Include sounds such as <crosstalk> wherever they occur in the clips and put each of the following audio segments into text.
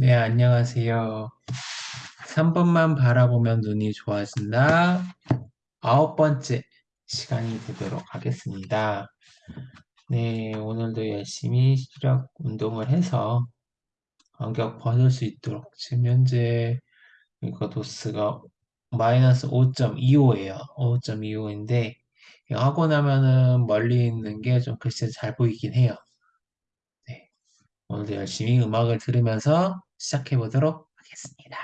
네, 안녕하세요. 3번만 바라보면 눈이 좋아진다. 아홉 번째 시간이 되도록 하겠습니다. 네, 오늘도 열심히 시력 운동을 해서 간격 벗을 수 있도록 지금 현재 이거 도스가 마이너스 5.25예요. 5.25인데 하고 나면은 멀리 있는 게 좀 글씨 잘 보이긴 해요. 네, 오늘도 열심히 음악을 들으면서 시작해 보도록 하겠습니다.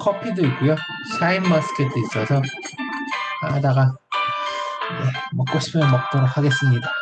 커피도 있고요. 샤인 머스켓도 있어서 하다가 네, 먹고 싶으면 먹도록 하겠습니다.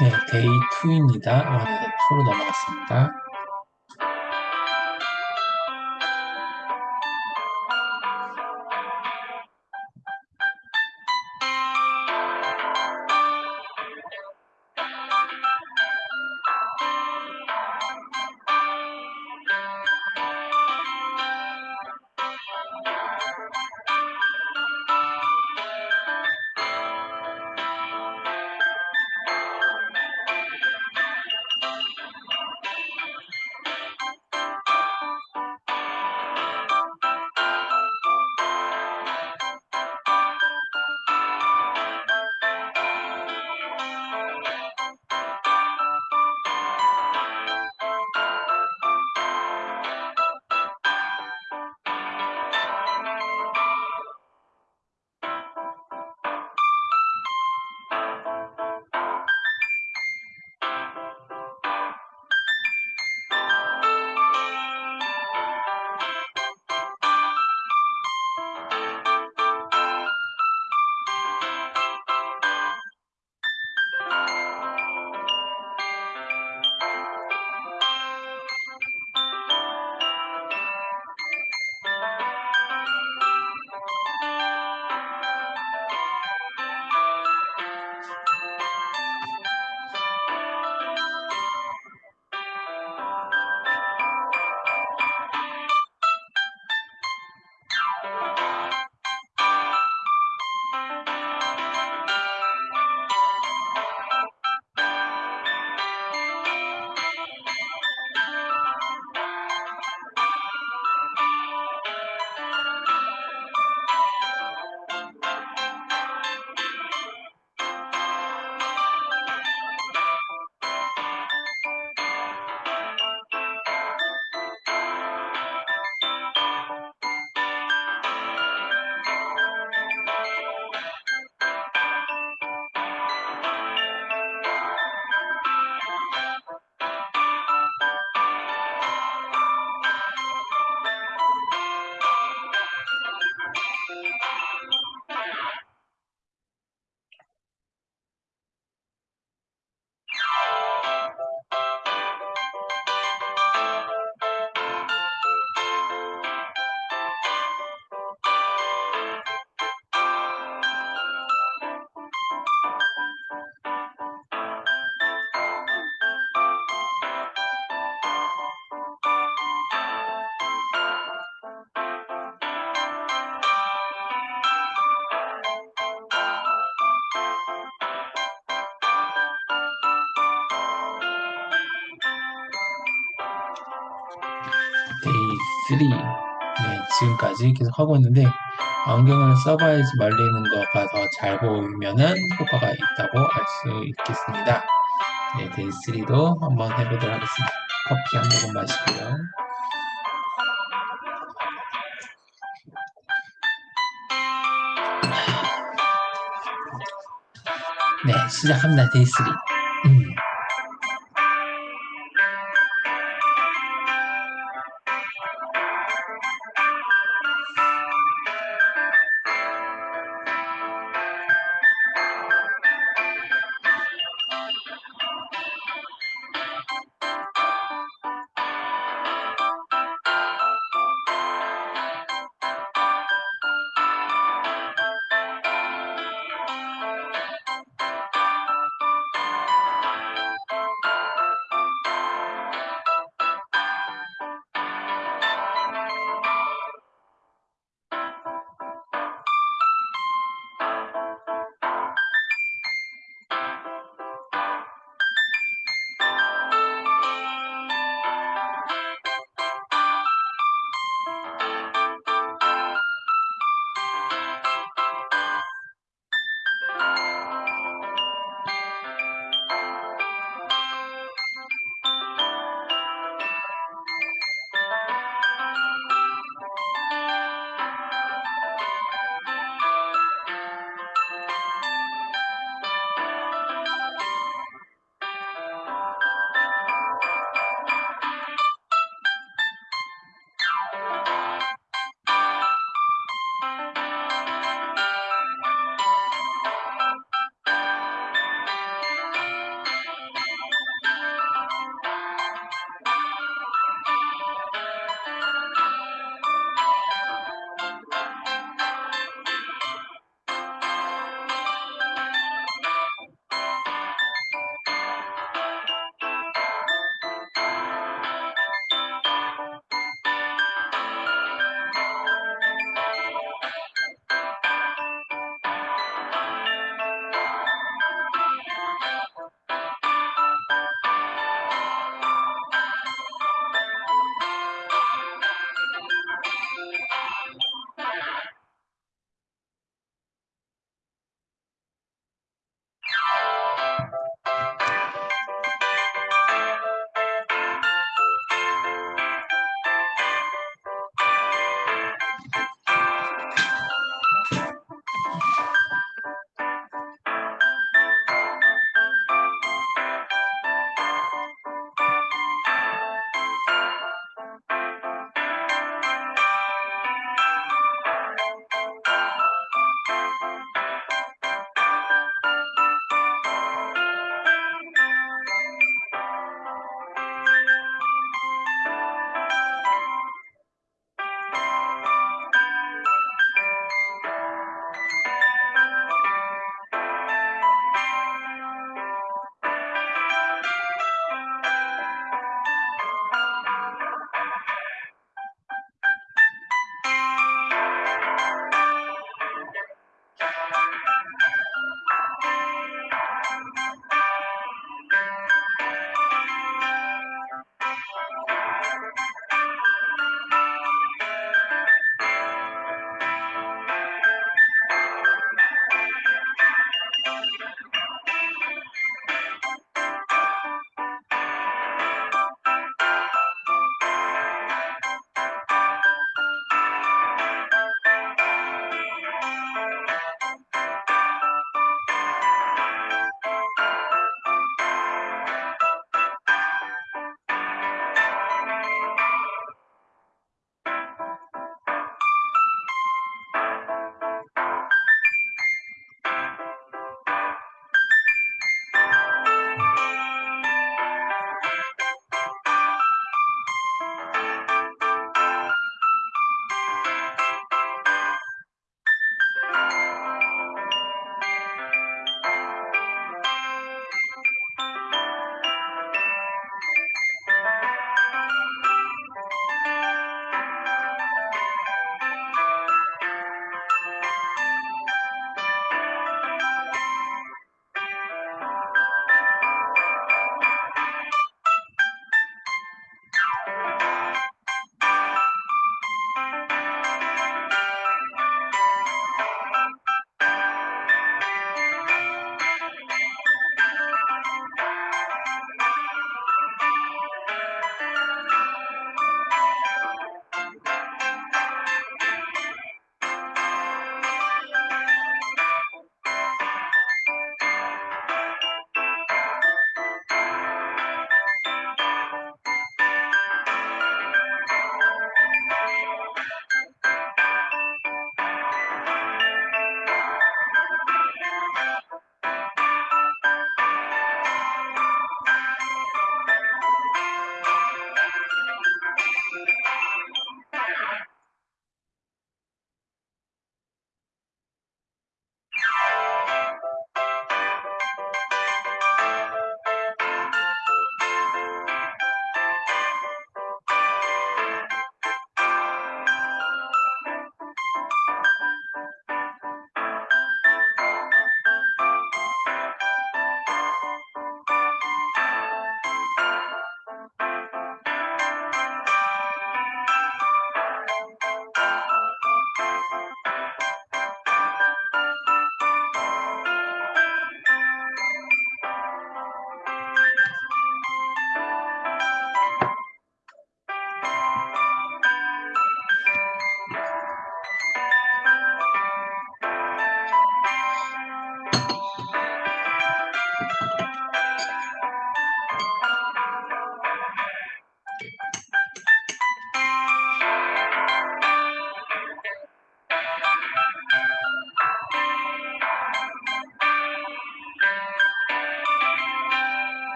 네, 데이 2입니다. 1에서 2로 넘어갔습니다. 지금까지 계속 하고 있는데 안경을 써봐야지 멀리 있는 거가 더 잘 보이면은 효과가 있다고 알 수 있겠습니다. 네, Day 3도 한번 해보도록 하겠습니다. 커피 한 모금 마시고요. 네, 시작합니다. Day 3. 음.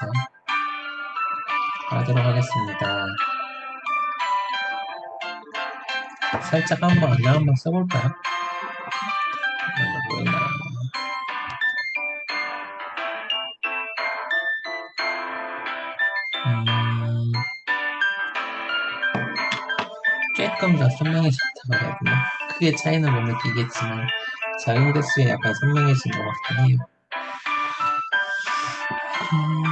가지면서 하도록 하겠습니다. 살짝 한번 안녕 한번 뭐나 음, 조금 더 선명해졌다고 해야 되나? 크게 차이는 못 느끼겠지만 작용 대수에 약간 선명해진 것 같긴 해요. 음,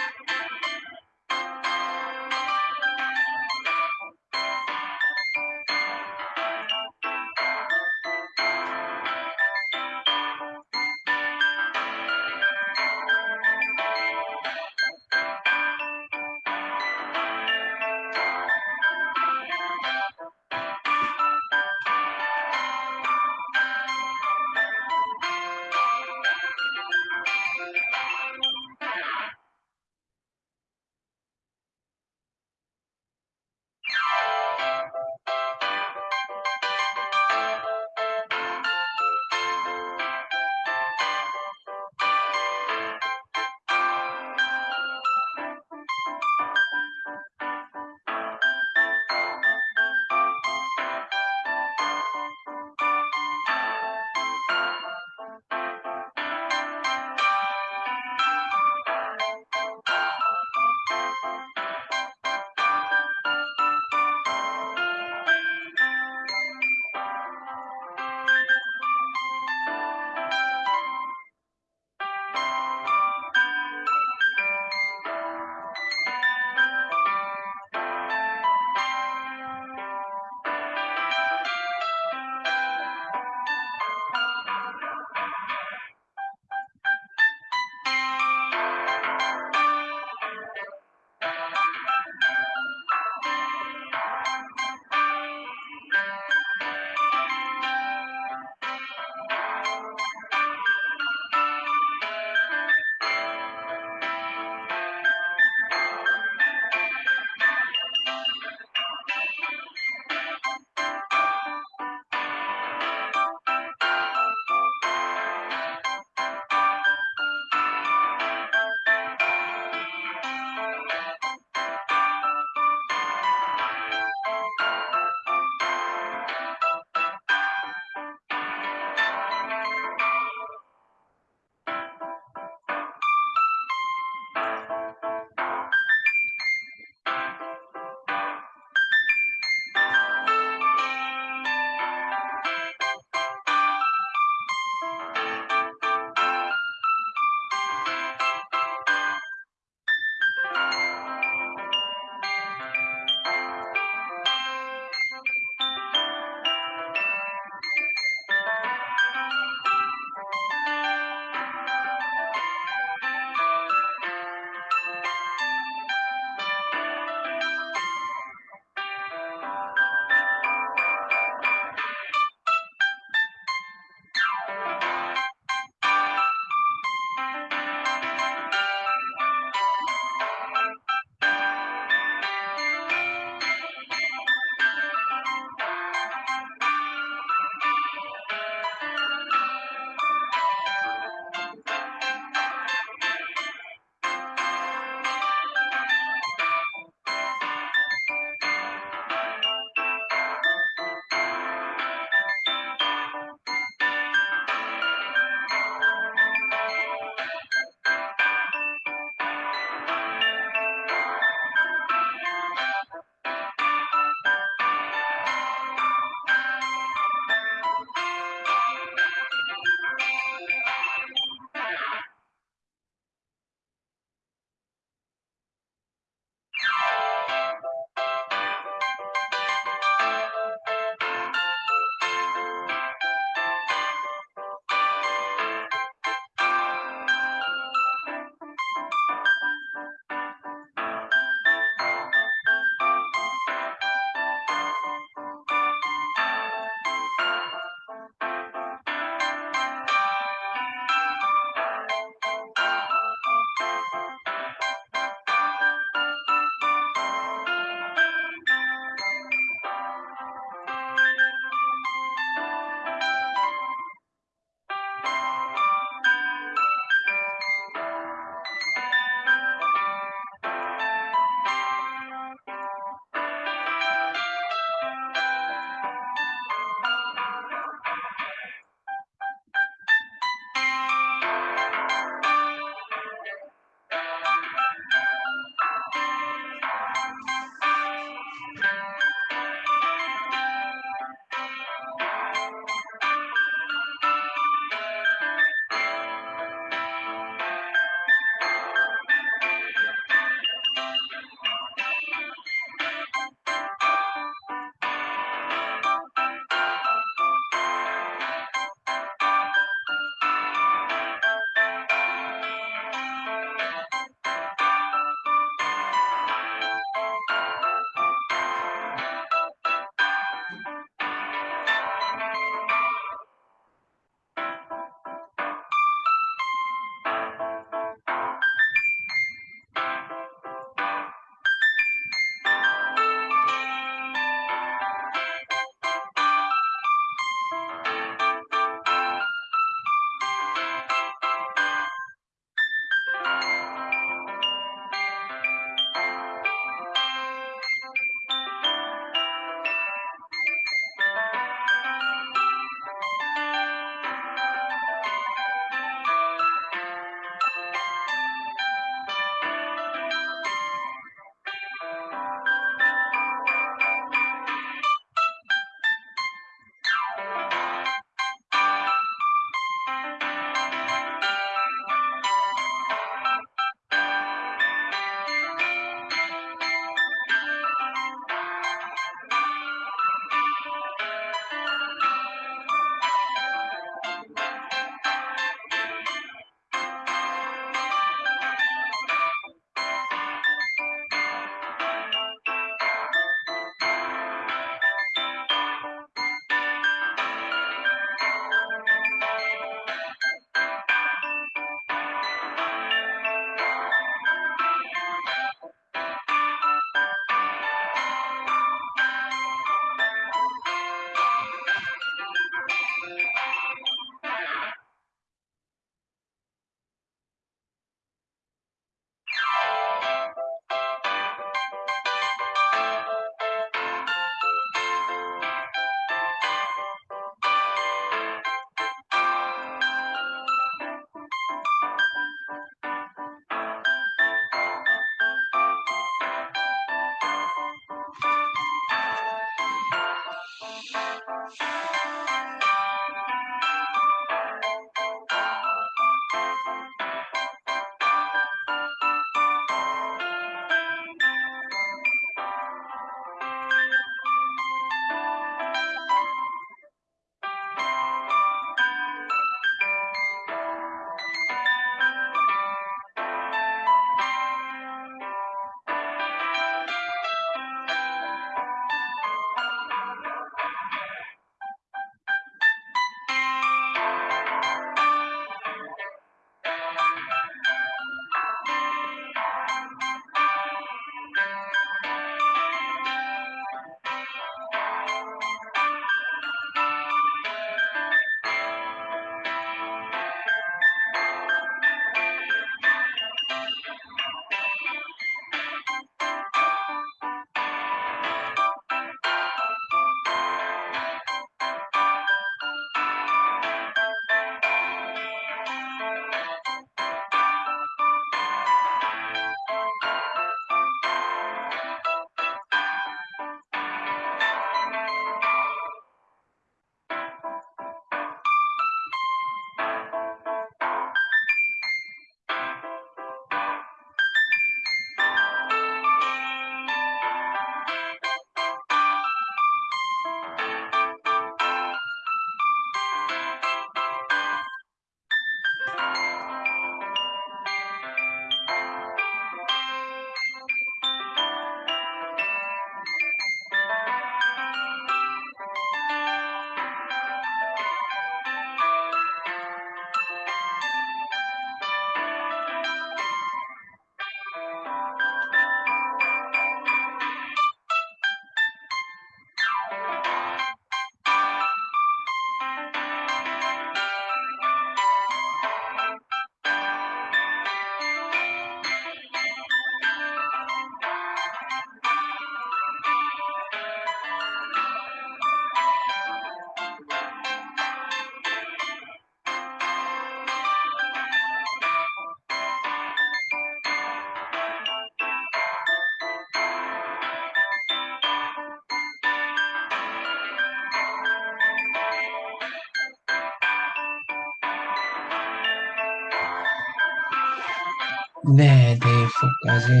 네, 내일 수업까지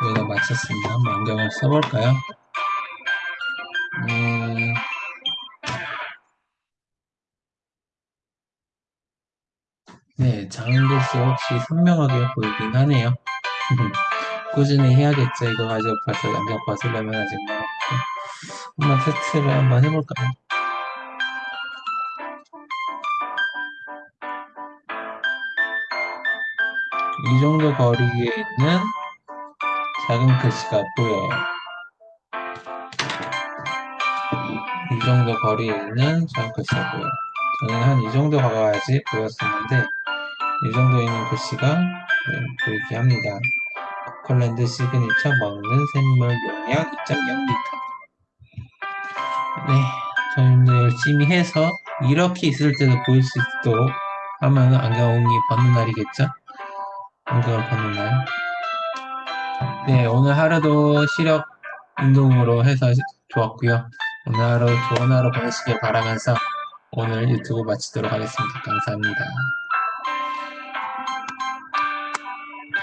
저희가 마쳤습니다. 한번 안경을 써볼까요? 음, 네, 작은 글씨 확실히 선명하게 보이긴 하네요. <laughs> 꾸준히 해야겠죠. 이거 가지고 벌써 안경 벗으려면 아직 멀었고. 한번 테스트를 한번 해볼까요? 이 정도 거리에 있는 작은 글씨가 보여요. 이 정도 거리에 있는 작은 글씨가 보여요. 저는 한 이 정도 가까이 보였었는데 이 정도 있는 글씨가 네, 보이게 합니다. 커클랜드 시그니처 먹는 샘물 용량 2.0리터 네, 저희도 열심히 해서 이렇게 있을 때도 보일 수 있도록 하면 안경이 벗는 날이겠죠? 벗는 날. 네, 오늘 하루도 시력 운동으로 해서 좋았고요. 오늘 하루 좋은 하루 보내시길 바라면서 오늘 유튜브 마치도록 하겠습니다. 감사합니다.